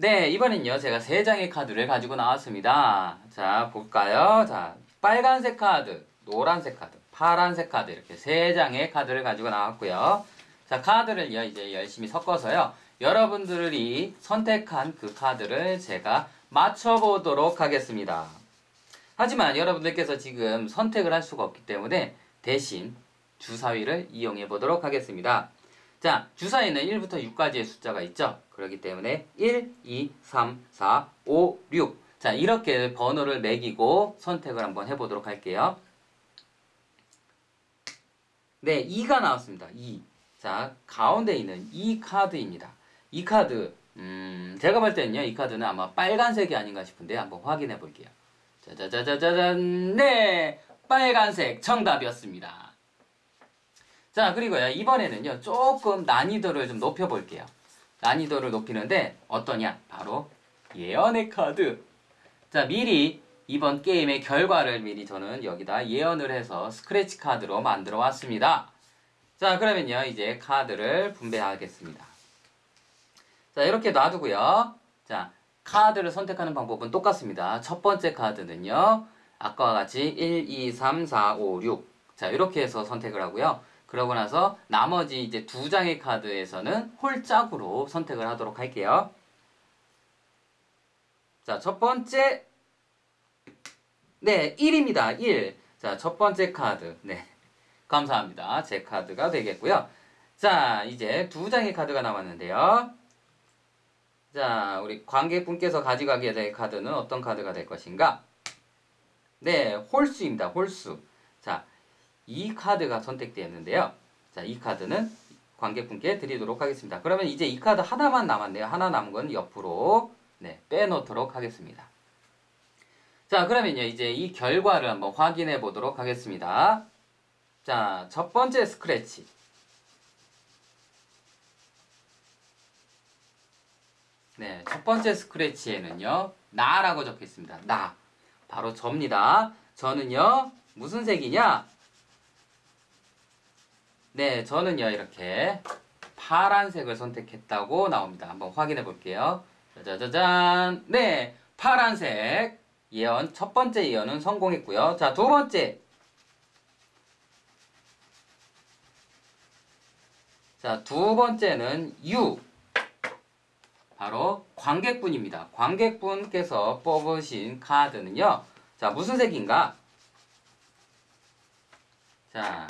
네, 이번엔요, 제가 세 장의 카드를 가지고 나왔습니다. 자, 볼까요? 자, 빨간색 카드, 노란색 카드, 파란색 카드, 이렇게 세 장의 카드를 가지고 나왔고요. 자, 카드를요, 이제 열심히 섞어서요, 여러분들이 선택한 그 카드를 제가 맞춰보도록 하겠습니다. 하지만 여러분들께서 지금 선택을 할 수가 없기 때문에 대신 주사위를 이용해 보도록 하겠습니다. 자, 주사위는 1부터 6까지의 숫자가 있죠. 그렇기 때문에 1, 2, 3, 4, 5, 6. 자, 이렇게 번호를 매기고 선택을 한번 해보도록 할게요. 네, 2가 나왔습니다. 2. 자, 가운데 있는 이 카드입니다. 이 카드, 음, 제가 볼 때는요, 이 카드는 아마 빨간색이 아닌가 싶은데 한번 확인해 볼게요. 짜자자자잔, 네! 빨간색 정답이었습니다. 자, 그리고요, 이번에는요, 조금 난이도를 좀 높여볼게요. 난이도를 높이는데, 어떠냐? 바로, 예언의 카드. 자, 미리 이번 게임의 결과를 미리 저는 여기다 예언을 해서 스크래치 카드로 만들어 왔습니다. 자, 그러면요, 이제 카드를 분배하겠습니다. 자, 이렇게 놔두고요. 자, 카드를 선택하는 방법은 똑같습니다. 첫 번째 카드는요. 아까와 같이 1, 2, 3, 4, 5, 6. 자, 이렇게 해서 선택을 하고요. 그러고 나서 나머지 이제 두 장의 카드에서는 홀짝으로 선택을 하도록 할게요. 자, 첫 번째. 네, 1입니다. 1. 자, 첫 번째 카드. 네. 감사합니다. 제 카드가 되겠고요. 자, 이제 두 장의 카드가 남았는데요. 자, 우리 관객분께서 가져가게 될 카드는 어떤 카드가 될 것인가? 네, 홀수입니다. 홀수. 자, 이 카드가 선택되었는데요. 자, 이 카드는 관객분께 드리도록 하겠습니다. 그러면 이제 이 카드 하나만 남았네요. 하나 남은 건 옆으로 네, 빼놓도록 하겠습니다. 자, 그러면요. 이제 이 결과를 한번 확인해 보도록 하겠습니다. 자, 첫 번째 스크래치. 네, 첫 번째 스크래치에는요. 나라고 적혀 있습니다. 나. 바로 저입니다. 저는요. 무슨 색이냐? 네, 저는요. 이렇게 파란색을 선택했다고 나옵니다. 한번 확인해 볼게요. 짜자자잔. 네, 파란색. 예언, 첫 번째 예언은 성공했고요. 자, 두 번째. 자, 두 번째는 U. 바로 관객분입니다. 관객분께서 뽑으신 카드는요. 자, 무슨 색인가? 자,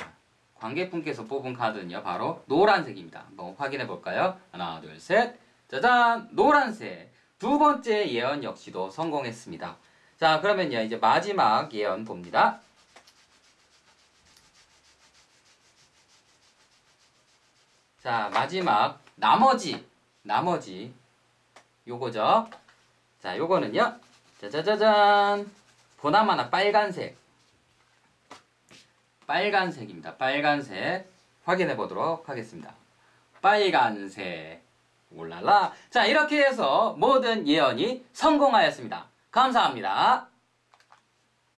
관객분께서 뽑은 카드는요. 바로 노란색입니다. 한번 확인해 볼까요? 하나, 둘, 셋. 짜잔! 노란색. 두 번째 예언 역시도 성공했습니다. 자, 그러면요. 이제 마지막 예언 봅니다. 자, 마지막 나머지 나머지 요거죠. 자, 요거는요. 짜자자잔. 보나마나 빨간색. 빨간색입니다. 빨간색. 확인해 보도록 하겠습니다. 빨간색. 올랄라. 자, 이렇게 해서 모든 예언이 성공하였습니다. 감사합니다.